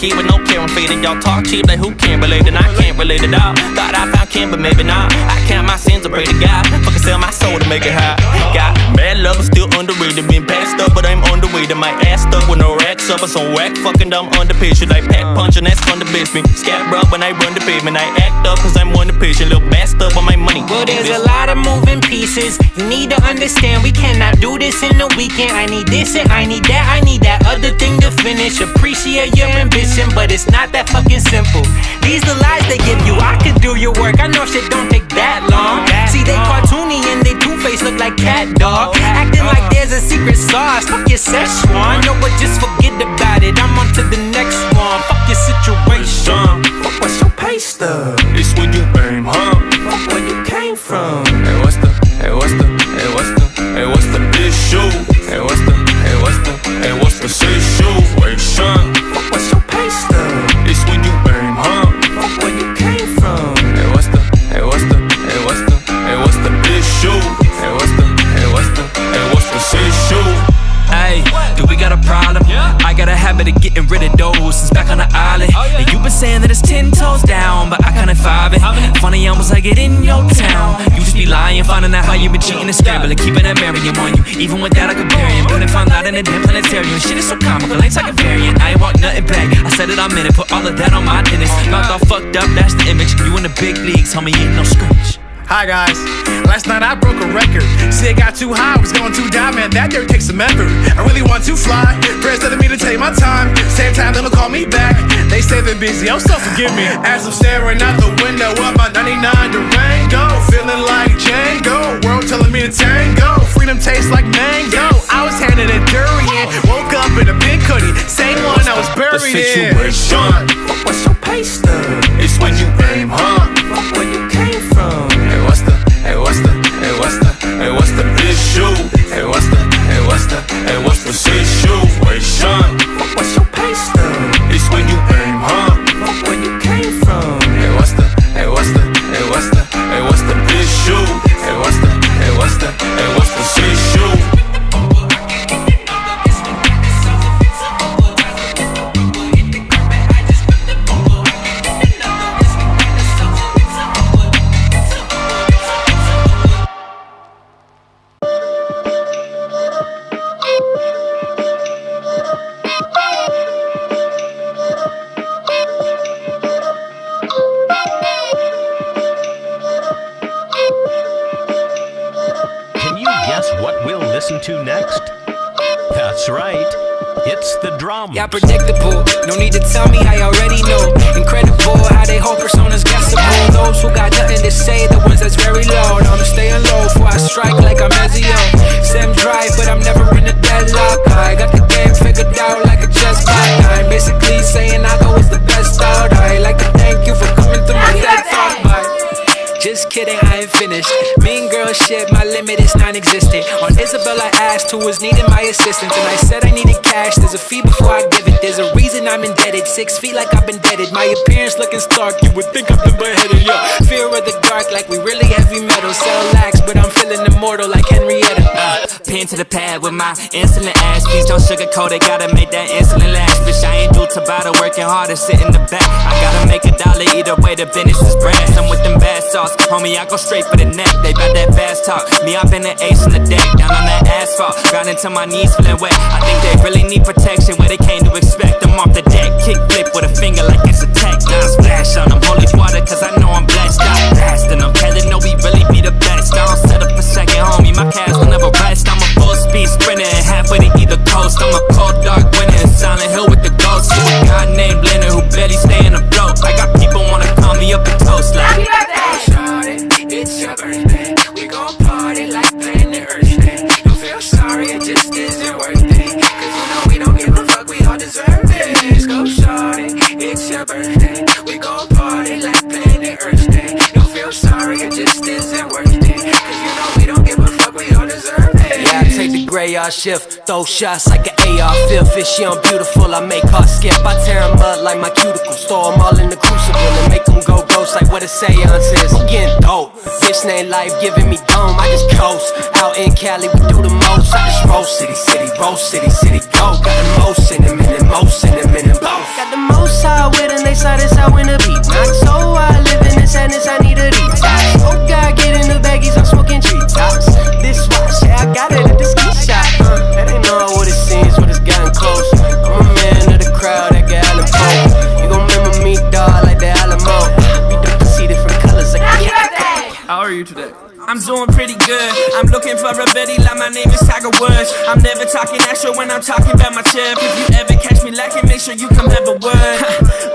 key with no care, I'm faded. Y'all talk cheap like who can't relate, and I can't relate at all. Thought I found Kim, but maybe not. I count my sins, I pray to God. Fucking sell my soul to make it high. Got mad love, but still underrated. Been passed up, but I'm underweight. My ass stuck with no racks up, or some whack fucking dumb underpitch. Like pack punching, that's fun to bitch me. Scab up when I run the pavement. I act up, cause I'm one to pitch. A little bassed up on my money. Well, there's a lot of moving pieces. You need to understand we cannot do this in the weekend. I need this and I need that. I need that other thing to finish. Appreciate your ambition, but it's not that fucking simple. These the lies they give you. I could do your work. I know shit don't take that long. See, they cartoony and they two face look like CatDog. Acting like there's a secret sauce. Fuck your Szechuan. No, but just forget about it. I'm on to the next one. Fuck your situation. Fuck what's your pay stub? It's when you aim, huh? Fuck where you came from. Hey, what's the, hey, what's the, hey, what's the, hey, what's the issue? Hey, what's the, hey, what's the, hey, what's the those since back on the island. Oh, and you been saying that it's ten toes down, but I kinda five it. Funny, almost like it in your town. You just be lying, finding out how you been cheating and scrambling, keeping that Marion on you. Even with that, I compare you. But if I'm not in a damn planetarium, shit is so comical, ain't like a variant. I ain't want nothing back. I said it, I meant it, put all of that on my tennis. Mouth all fucked up, that's the image. You in the big leagues, homie, ain't no scrimmage. Hi guys. Last night I broke a record. See, it got too high, I was going too down, man. That dirt takes some effort. I really want to fly. Prayers telling me to take my time. Same time, they'll call me back. They say they're busy, oh, so forgive me. As I'm staring out the window of my 99 Durango, feeling like Django. World telling me to tango. Freedom tastes like mango. I was handed a durian. Woke up in a pink hoodie. Same one I was buried in. situation. Fuck what's your stub? It's when you aim, huh? Where you hey, what's the, situation? Kidding, I ain't finished. Mean girl shit, my limit is non existent. On Isabel, I asked who was needing my assistance, and I said I needed cash. There's a fee before I give it, there's a reason I'm indebted. Six feet like I've been deaded. My appearance looking stark, you would think I've been beheaded. Yeah, fear of the dark, like we really heavy metal. Sell lax, but I'm feeling immortal like Henrietta. Uh, pen to the pad with my insulin ass. Please don't sugarcoat it, gotta make that insulin last. Bitch, I ain't do Tabata, working hard and sit in the back. I gotta make a dollar either way, the business is brass. I'm with them bad sauce, homie, I go straight for the neck. They bout that fast talk, me, I've been an ace in the deck. Down on that asphalt, grinding till my knees feeling wet. I think they really need protection, where they came to expect. I'm off the deck, kick flip with a finger like it's a text. Now I splash on them, holy water, cause I know I'm blessed. I'm fast and I'm telling, no, we really be the best. I don't set up a second, homie, my cash will never rest. I'm a full speed sprinter and halfway to either coast. I'm a cold dark winner in Silent Hill with the ghost. You a guy named Leonard who barely staying afloat. I radar shift Throw shots like an AR-5 If she unbeautiful, I make her skip. I tear them up like my cuticles Throw them all in the crucible And make them go ghost like what a seance is I'm getting dope. Bitch name life giving me dome. I just coast. Out in Cali, we do the most. I just roll city, city, roll city, city, go. Got the most in and the most in and minute, both Got the most high with and they saw this I win a beat. So I live in the sadness, I need a detox Oh God, get in the baggies, I'm smoking treetops This watch, yeah, I got it at the ski Tiger Woods. I'm never talking extra when I'm talking about my chip. If you ever catch me lacking, make sure you come have a word.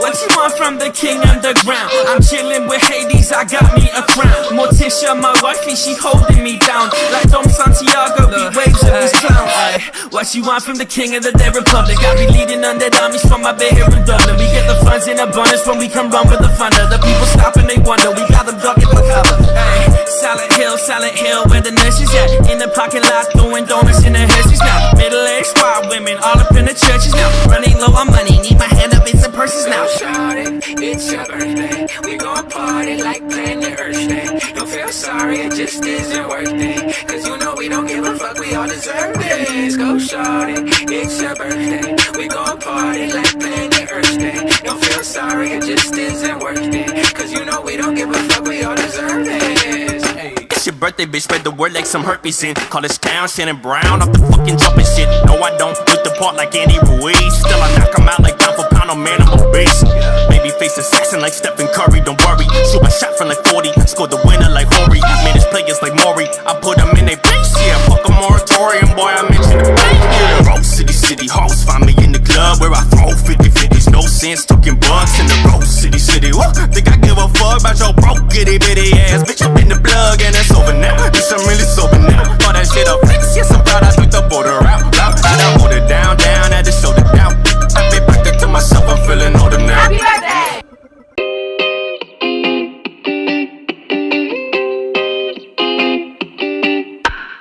what you want from the king underground? I'm chilling with Hades, I got me a crown. Morticia, my wifey, she holding me down. Like Dom Santiago, we waves of these clowns. Ay, what you want from the king of the dead republic? I be leading undead armies from my bed here in Dublin. We get the funds in abundance when we come run with the thunder. The people stop and they wonder, we got them ducking for cover. Ay, Silent Hill, Silent Hill, where the nurses at? In the parking lot, throwing donuts in the hearses now. Middle-aged white women, all up in the churches now. Running low on money, need my hand up in some purses now. Shawty, it's your birthday. We gon' party like planet Earth Day. Don't feel sorry, it just isn't worth it. Cause you know we don't give a fuck, we all deserve this. Go shawty, it's your birthday. We gon' party like planet Earth Day. Don't feel sorry, it just isn't worth it. Birthday, bitch. Spread the word like some herpes in college town. Shannon Brown off the fucking jumping shit. No, I don't look the part like Andy Ruiz. Still, I knock him out like pound for pound. Oh man, I'm a beast. Baby face assassin like Stephen Curry. Don't worry. Shoot my shot from like 40. Score the winner like Horry. Manage players like Maury. I put in their place. Yeah, fuck a moratorium, boy. I mentioned the bank. Yeah. Rose City, City Halls. Find me in the club where I throw 50 50s. No sense talking bucks in the Rose City, City. What? Think I give a fuck about your broke itty bitty ass? Bitch, I'm in the plug and now. Bitch, I'm really sober now. All that shit up flex. Yes, I'm proud I took the border out. Loud, loud, I hold it down, down, had to shoulder down. I be back to myself, I'm feeling older now.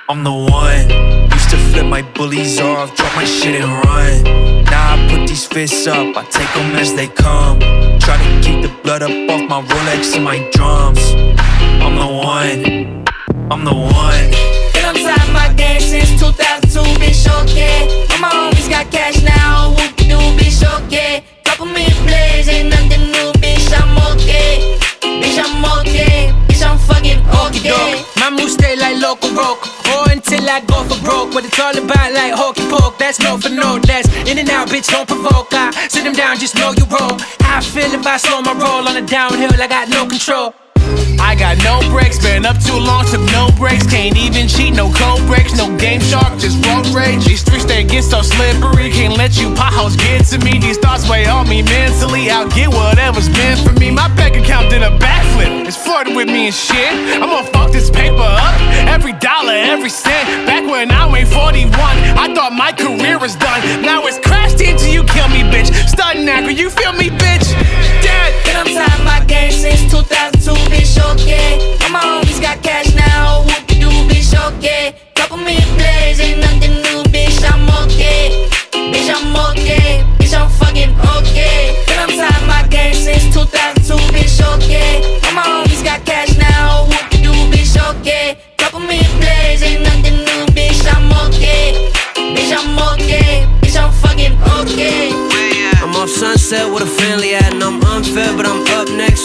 I'm the one. Used to flip my bullies off, drop my shit and run. Now I put these fists up, I take them as they come. Try to keep the blood up off my Rolex and my drums. I'm the one. I'm the one. Been on top of my game since 2002, bitch, okay. All my homies got cash now, whoop doo, bitch, okay. Couple million plays, ain't nothing new, bitch, I'm okay. Bitch, I'm okay. Bitch, I'm fucking okay. My moves stay like local rock, or until I go for broke. What it's all about, like hokey poke. That's no for no, that's in and out, bitch. Don't provoke. I sit them down, just know you roll. How I feel if I slow my roll on a downhill, I got no control. I got no breaks, been up too long, took no breaks. Can't even cheat, no code breaks, no GameShark, just road rage. These streets they get so slippery, can't let you potholes get to me. These thoughts weigh on me mentally, I'll get whatever's meant for me. My bank account did a backflip, it's flirting with me and shit. I'm gonna fuck this paper up, every dollar, every cent. Back when I weighed 41, I thought my career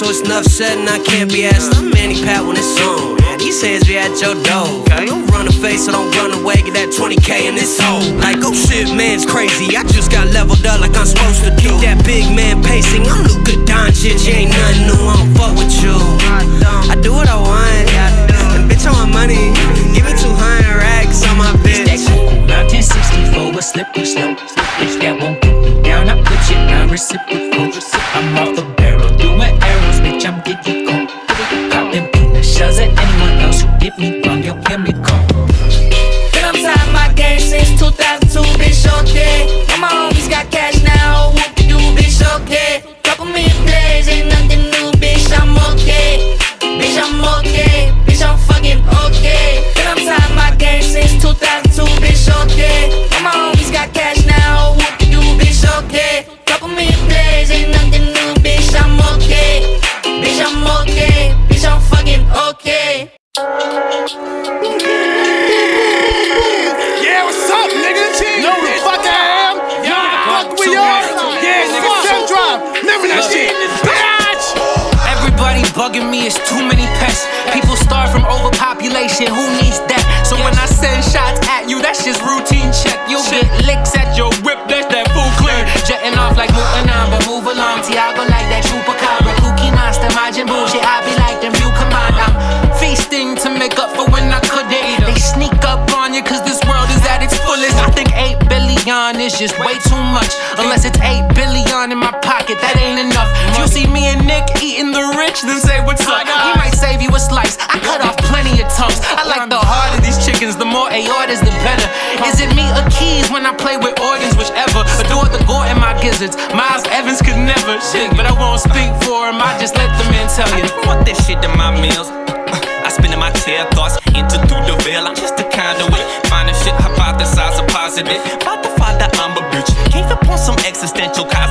it's enough said, and I can't be asked. I'm Manny Pat when it's on. These hands be at your door. Don't run a face, so don't run away. Get that 20k in this hole. Like, oh shit, man's crazy. I just got leveled up like I'm supposed to do. That big man pacing. I'm Luka Doncic, ain't nothing new. I don't fuck with you. bugging me, is too many pests. People starve from overpopulation, who needs that? So when I send shots at you, that's just routine check. You'll get licks at your whip, that's that food clear. Jetting off like Mutanamba, move along, Tiago like that Chupacabra. Cookie monster, Majin bullshit, I be like them, you command. I'm feasting to make up for when I couldn't. They sneak up on you, cause this world is at its fullest. I think 8 billion is just way too much, unless it's 8 billion in my bitch, then say what's up. He might save you a slice. I cut off plenty of tongues. I like the heart of these chickens, the more aortas, the better. Is it me or keys when I play with organs, whichever? Adore the gore in my gizzards. Miles Evans could never shit, but I won't speak for him. I just let the men tell you. I want this shit in my meals. I spin in my tail thoughts, into through the veil. I'm just way find a shit, hypothesize a positive. About the father, I'm a bitch. Gave upon some existential cause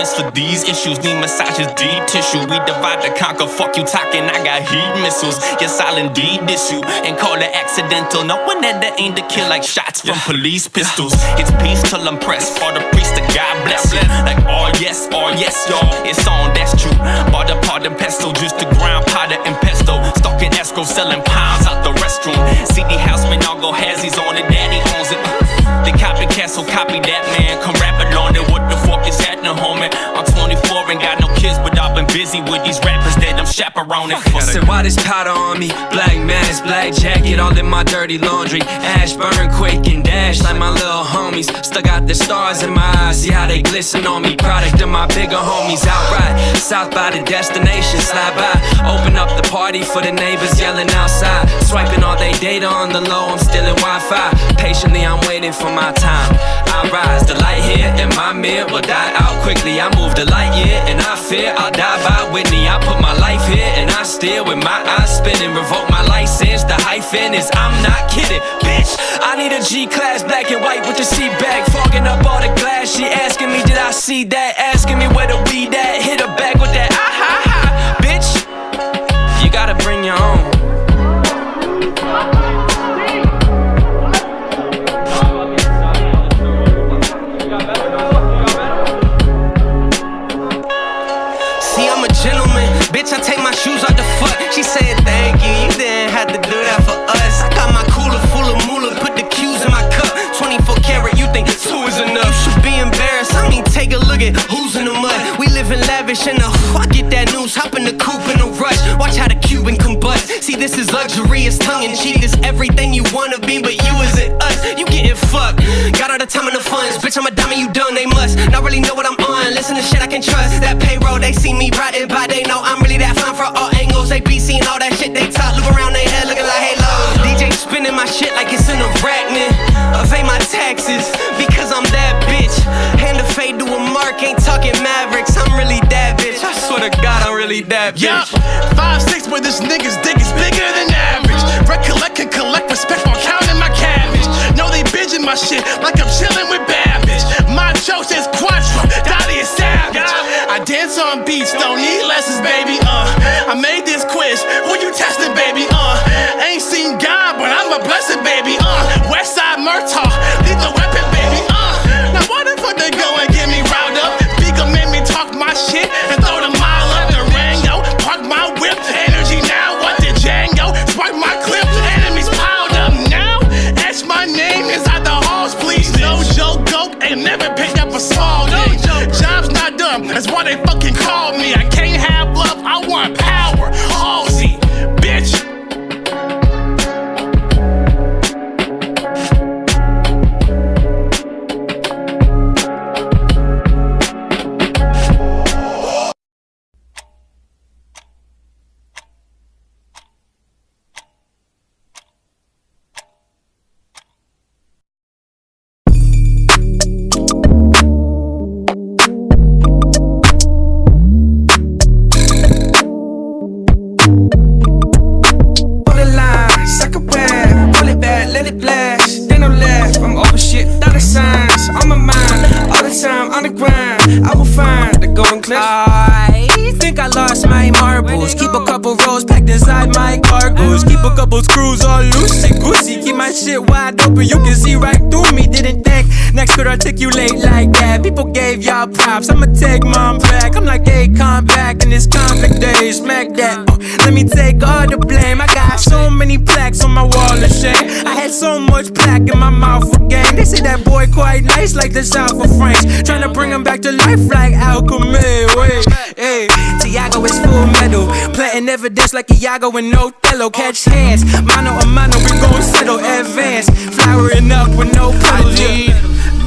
I'm too tense for these issues. Need massages, deep tissue. We divide to conquer. Fuck you talking, I got heat missiles. Yes, I'll indeed diss you and call it accidental. Knowing that that ain't to kill like shots from police pistols. It's peace till I'm pressed. For the priest to God bless you. Like, oh yes, oh yes, y'all. It's on, that's true. Bought the part and pestle, just the ground powder and pesto. Stalking escrow, selling pounds out the restroom. CD Houseman, all go Hazzies on it, daddy owns it. The copycat, so copy that man. Come rap along it. What the fuck is happening, homie? I'm 24 and got no kids, but I've been busy with these rappers that I'm chaperoning for. Said, why this powder on me? Black mask, black jacket, all in my dirty laundry. Ash burn, quake, and dash like my little homies. Stuck out the stars in my eyes, see how they glisten on me. Product of my bigger homies outright. South by the destination, slide by. Open up the party for the neighbors yelling outside. Swiping all they data on the low, I'm stealing Wi Fi. Patiently, I'm waiting for my time. I rise, the light here in my mirror will die out quickly. I move the light year, and I fear I'll die by Whitney. I put my life here, and I steer with my eyes spinning. Revoke my license, the hyphen is I'm not kidding, bitch. I need a G class, black and white with the seat back, fogging up all the glass. She asking me, did I see that? Asking me where the weed at? Hit her back with that a at who's in the mud. We live in lavish in the I get that news. Hop in the coupe in a rush. Watch how the Cuban combust. See, this is luxury. It's tongue in cheek. It's everything you wanna be, but you isn't us. You getting fucked. Got all the time and the funds. Bitch, I'm a diamond, you done. They must not really know what I'm on. Listen to shit I can trust. That payroll, they see me riding by. They know I'm really that fine for all angles. They be seeing all that shit they talk. Look around their head looking like halos. DJ spinning my shit like it's an arachnid. Evade my taxes mark, ain't talking Mavericks. I'm really that bitch. I swear to God, I'm really that bitch. Yup, five six, but this nigga's dick is bigger than average. Recollect and collect respect while counting my cabbage. Know they binging my shit like I'm chilling with Babbage. My joke says Quattro, Dolly is savage. I dance on beats, don't need lessons, baby. Uh, I made this quiz. Who you testing, baby? Uh, ain't seen God, but I'm a blessing, baby. Uh, Westside Murtaugh, couple rolls packed inside my cargoes. Keep a couple screws all loosey goosey. My shit wide open, you can see right through me. Didn't think next could articulate like that. People gave y'all props, I'ma take mom back. I'm like, hey, come back in this conflict day, smack that. Uh, let me take all the blame. I got so many plaques on my wall of shame. I had so much plaque in my mouth for game. They say that boy quite nice, like the South of France. Trying to bring him back to life like Alchemy. Wait, hey, Tiago is full metal. Planting evidence like Iago and Othello. Catch hands, mano a mano, we gon' settle. Advance, flowering up with no I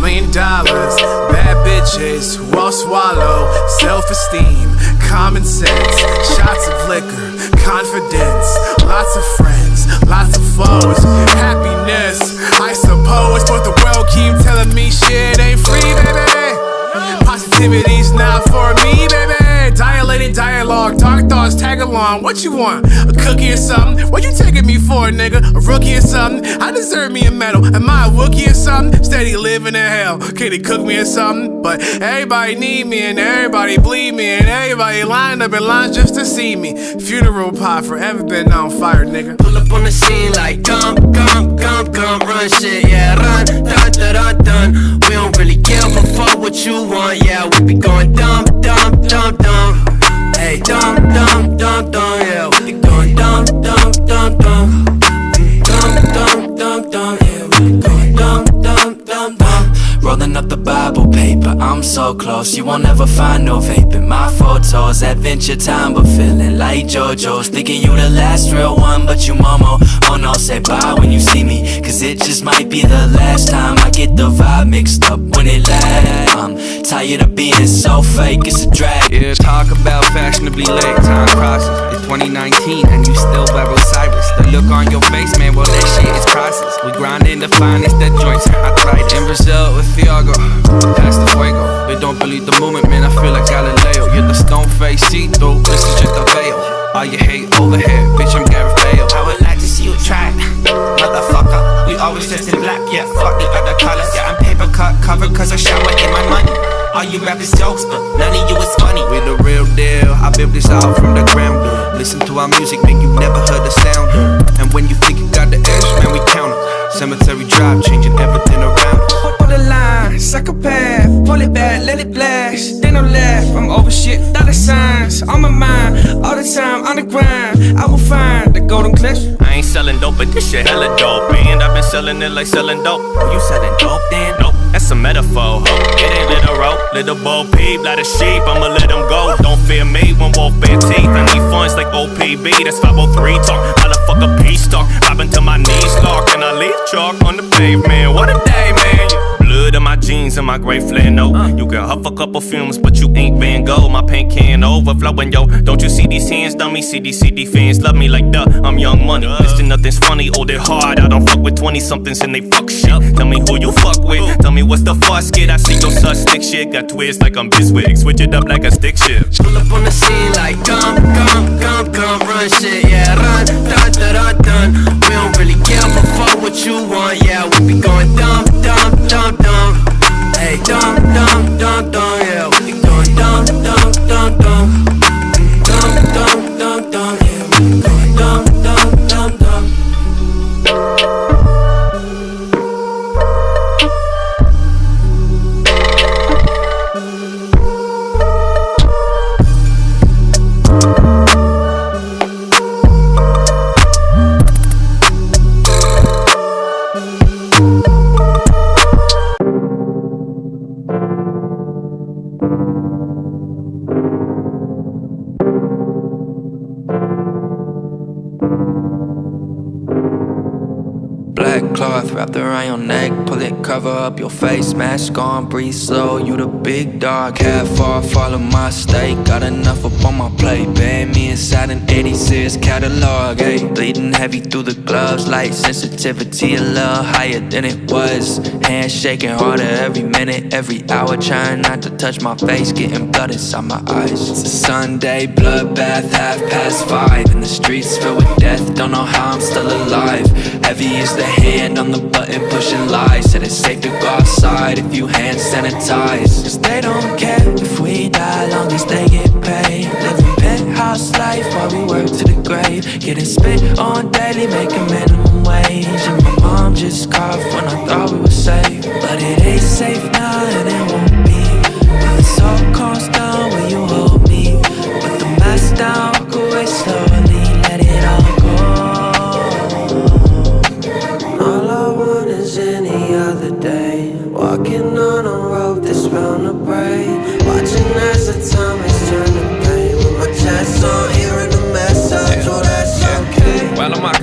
million dollars, bad bitches who all swallow self esteem, common sense, shots of liquor, confidence, lots of friends, lots of foes, happiness, I suppose. but the world keep telling me shit ain't free, baby. Positivity's not for me, baby. Dilated dialogue, dark tag along. What you want? A cookie or something? What you taking me for, nigga? A rookie or something? I deserve me a medal. Am I a rookie or something? Steady living in hell. Can they cook me or something? But everybody need me and everybody bleed me and everybody lined up in lines just to see me. Funeral pie forever been on fire, nigga. Pull up on the scene like come, come, come, come, run shit, yeah, run, dun, dun, dun, dun. We don't really care but fuck what you want, yeah, we be going dumb, dumb, dumb, dumb. Dum, dum, dum, dumb, yeah, dumb, dumb, dumb, dumb. Rolling up the Bible paper, I'm so close. You won't ever find no vaping. My photos, adventure time, but feeling like JoJo's. Thinking you the last real one, but you Momo. Oh no, say bye when you see me. Cause it just might be the last time I get the vibe mixed up when it lasts. I'm tired of being so fake, it's a drag. Yeah, talk about fashionably late. Time crosses. It's 2019 and you still wear Osiris. The look on your face, man, well, that shit is priceless. We grinding the finest, the joints. I tried in Brazil with Fiago. Past the fuego. They don't believe the movement, man. I feel like Galileo. You're the stone face, see through. This is just a veil. All you hate overhead, bitch, I'm Gareth Bale. I would like to see you try, motherfucker. We always dressed in black, yeah, fuck the other colors. Yeah, I'm paper cut covered cause I shower in my money. All you rappers jokes, but none of you is funny. We the real deal. I built this out from the ground up. Listen to our music, man, you never heard the sound. And when you think you got the edge, man, we count count 'em. Cemetery drive, changing everything around. us. The line, psychopath, pull it back, let it blast. They no laugh, I'm over shit, dollar signs on my mind, all the time on the grind. I will find the golden cliffs. I ain't selling dope, but this shit hella dope. And I've been selling it like selling dope. You selling dope then? Nope, that's a metaphor. Ho. It ain't literal. Little bo peep, like a sheep, I'ma let them go. Don't fear me when wolf bare teeth. I need funds like OPB, that's 503 talk. How the fuck a peace talk? Popping till my knees lock, and I leave chalk on the pavement. What a day, man. Blood in my jeans and my gray flannel. Uh. You can huff a couple fumes, but you ain't Van Gogh. My paint can overflowing, yo. Don't you see these hands, dummy? See these CD fans love me like duh. I'm young money. Listen, nothing's funny. Oh, they're hard. I don't fuck with 20 somethings and they fuck shit. Tell me who you fuck with. Tell me what's the fuss kid. I see your such stick shit. Got twist like I'm Biswig. Switch it up like a stick shift. Pull up on the scene like come, come, come, come, run shit, yeah, run, dun, dun, dun, dun. We don't really care but fuck what you want, yeah, we be going dumb, cover up your face, mask on, breathe slow. You the big dog, half far, follow my state. Got enough up on my plate, band me inside an 86 catalog. Hey, bleeding heavy through the gloves, light sensitivity a little higher than it was. Hands shaking harder every minute, every hour, trying not to touch my face, getting blood inside my eyes. It's a Sunday bloodbath, half past five, and the streets filled with death. Don't know how I'm still alive. Heavy is the hand on the button pushing lies. Said it's safe to go outside if you hand sanitize. Cause they don't care if we die, long as they get paid. Living penthouse life while we work to the grave. Getting spit on daily, making minimum wage. And my mom just coughed when I thought we were safe. But it ain't safe now and it won't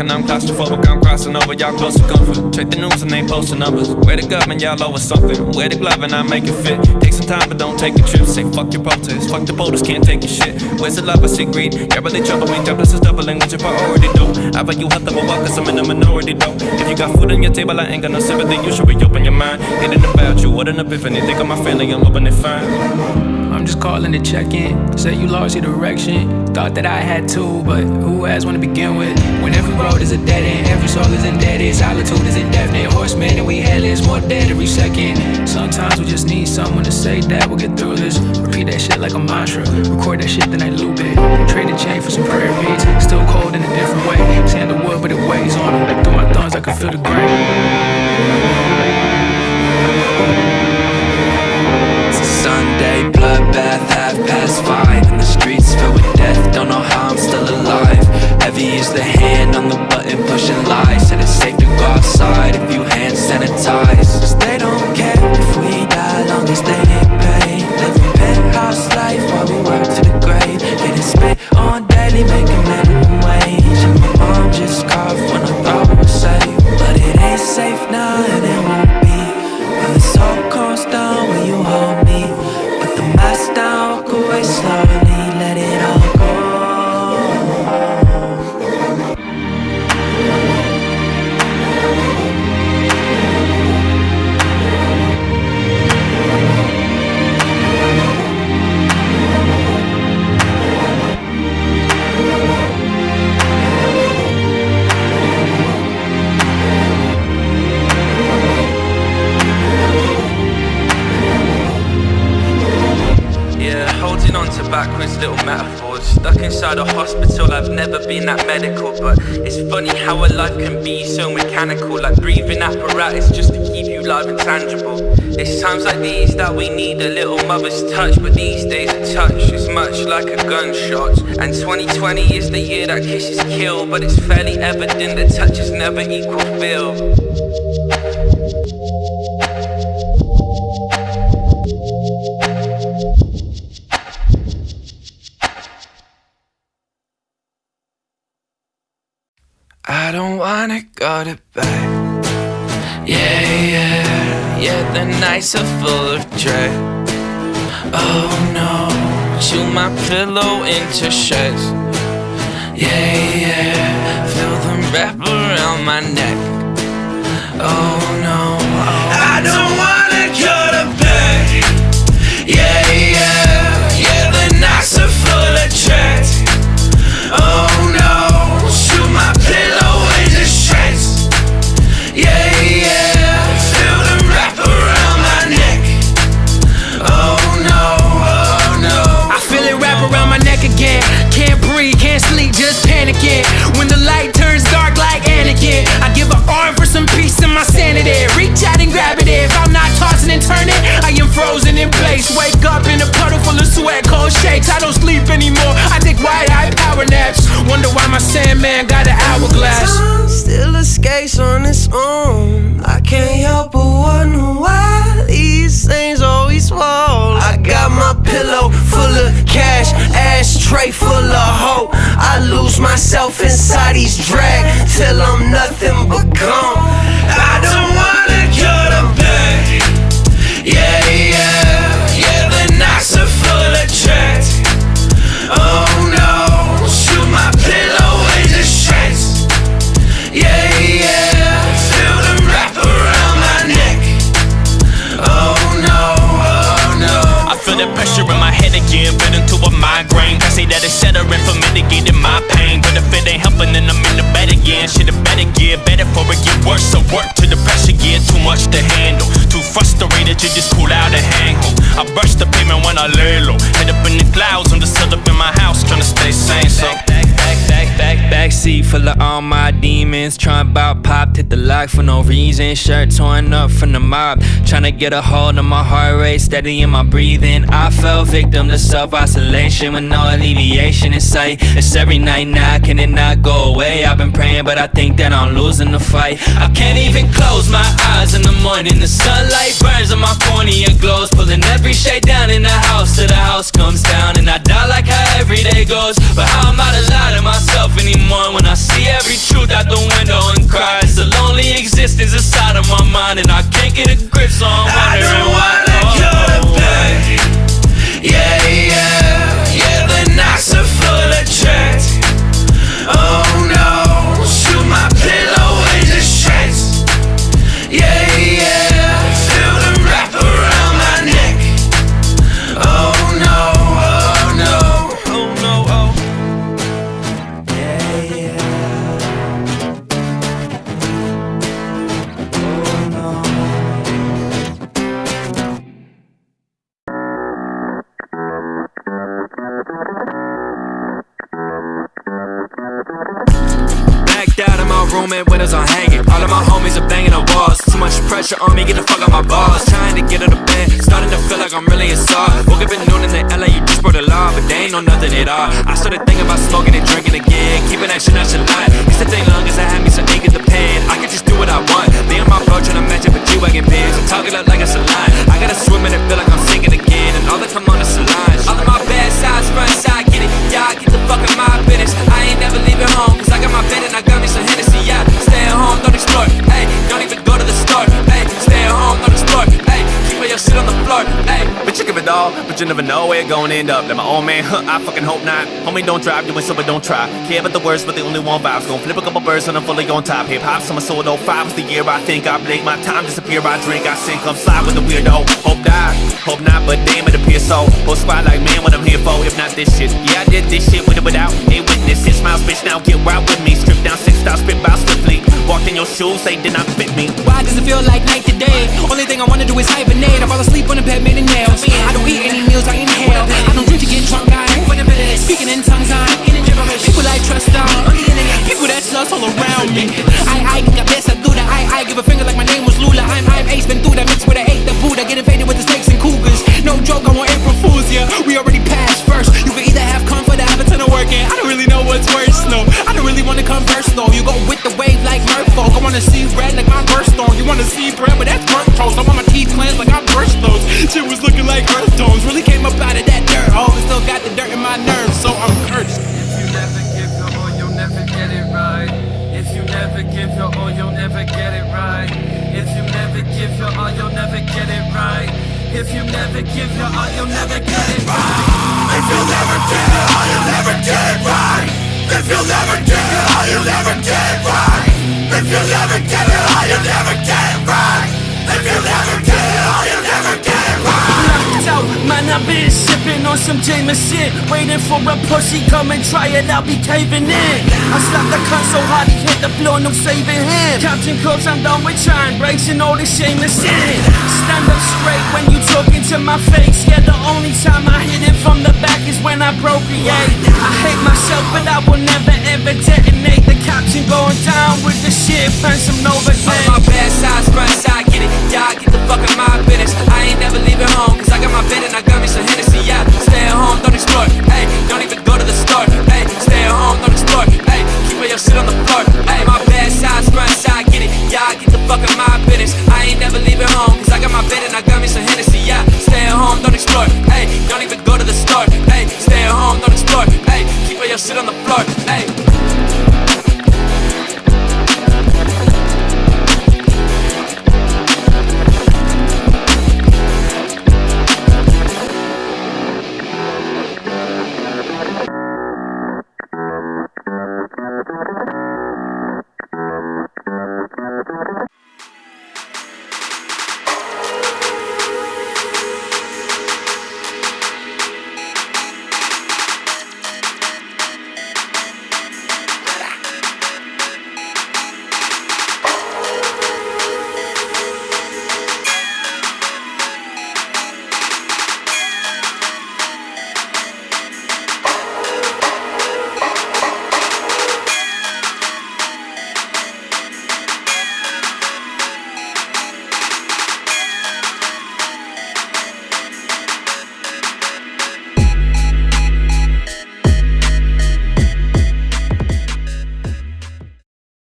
And I'm claustrophobic. I'm crossing over, y'all close to comfort. Check the news and they posting numbers. Where the government, y'all over something. Wear the glove and I make it fit. Take some time, but don't take a trip. Say fuck your protest, fuck the voters, can't take your shit. Where's the love? I see greed. Really trouble me. Jobless is doubling what your priority do. I value health of a walk, cause I'm in the minority though. If you got food on your table, I ain't got no sympathy. You should reopen your mind. It ain't about you, what an epiphany. Think of my family, I'm hoping they fine. I'm just calling to check in. Said you lost your direction. Thought that I had to, but who has one to begin with? When every road is a dead end, every soul is indebted. Solitude is indefinite. Horseman and we headless, more dead every second. Sometimes we just need someone to say that we'll get through this. Repeat that shit like a mantra. Record that shit, then I loop it. Trade the chain for some prayer beats. Still cold in a different way. Sandalwood, but it weighs on them. Through my thumbs, I can feel the grain. Half past five And the streets filled with death, don't know how I'm still alive. Heavy is the hand on the button pushing lies. Said it's safe to go outside if you hand sanitize. Cause they don't care if we die, long as they times like these that we need a little mother's touch. But these days, a touch is much like a gunshot. And 2020 is the year that kisses kill. But it's fairly evident that touches never equal feel. I don't wanna go to bed. Yeah, yeah, yeah, the nights are full of dread. Oh no, chew my pillow into shreds. Yeah, yeah, feel them wrap around my neck. Oh these drag till I'm ain't helping, then I'm in the bed again. Shit, it better get better for it get worse. So work to the pressure, get too much to handle. Too frustrated to just cool out and hang. I burst the pavement when I lay low. Head up in the clouds, I'm just set up in my house, trying to stay sane. So. Back, back, back, back seat full of all my demons. Trying about popped, hit the lock for no reason. Shirt torn up from the mob. Trying to get a hold of my heart rate, steady in my breathing. I fell victim to self isolation with no alleviation in sight. It's every night now, can it not go away? I've been praying, but I think that I'm losing the fight. I can't even close my eyes in the morning. The sunlight burns on my cornea glows, pulling every shade down in the house till the house comes down. And I doubt like how every day goes, but how am I to lie to myself myself anymore. When I see every truth out the window and cry. It's a lonely existence inside of my mind And I can't get a grip on at all. I started thinking about smoking and drinking again, keeping that shit nonchalant. Used to think long as I had me some ink in the pen, I could just do what I want. Me and my bro trying to match up with G-Wagon pins. I'm talking up like it's a line. I gotta swim and feel like I'm sinking again, and all that come on is a line. All of my bad sides, front side, get it. Y'all get the fuck in my business. I ain't never leaving home, cause I got my bed and I got me some Hennessy, yeah. Stay at home, don't explore, hey. Your shit on the floor, hey. But you give it all, but you never know where it gon' end up. That my old man, huh, I fucking hope not. Homie, don't drive, doing so, but don't try. Care about the words, but the only one vibes. Gon' flip a couple birds and I'm fully on top. Hip hop, summer soul, 05 was the year I think I blink. My time disappear, I drink, I sink, I'm slide with the weirdo. Hope die, hope not, but damn it appears so. Whole squad like, man, what I'm here for, if not this shit. Yeah, I did this shit with it without a witness. Six miles, bitch, now get wild with me. Strip down six styles, spit by swiftly. Walked in your shoes, they did not fit me. Why does it feel like night to day? Only thing I wanna do is hibernate. I fall asleep on the bed, made of nails. I don't eat any meals, go with the wave like Murpho. I wanna see red like my birthstone. You wanna see bread, but that's burnt toast. I want my teeth cleansed like I brushed those. Shit was looking like earth. Really came up out of that dirt hole and still got the dirt in my nerves, so I'm cursed. If you never give your all, you'll never get it right. If you never give your all, you'll never get it right. If you never give your all, you'll never get it right. If you never give your all, you'll never get it right. If you never get it all, you'll never get it right. If you never get it all, you'll never get it right. If you never get it all, you'll never get it right. If you never get it all, you'll never on some Jameson Waiting for a pussy, come and try it, I'll be caving in. I slapped the cunt so hard he hit the floor, no saving him. Counting close, I'm done with trying, breaking all this shameless sin Stand up straight when you talking to my face. Yeah, the only time I hit it from the back is when I procreate. I hate myself, but I will never ever detonate. The caption going down with the shit, find some Novocaine All my bad sides, front side, get it. Y'all get the fuck in my business. I ain't never leaving home, cause I got my bed and I out. Stay at home, don't explore. Hey, don't even go to the store. Hey, stay at home, don't explore. Hey, keep all your shit on the floor. Hey, my bad side, scrunch side, get it. Yeah, I get the fuck out my business. I ain't never leaving home, cause I got my bed and I got me some Hennessy. Yeah, stay at home, don't explore. Hey, don't even go to the store. Hey, stay at home, don't explore. Hey, keep all your shit on the floor. Hey.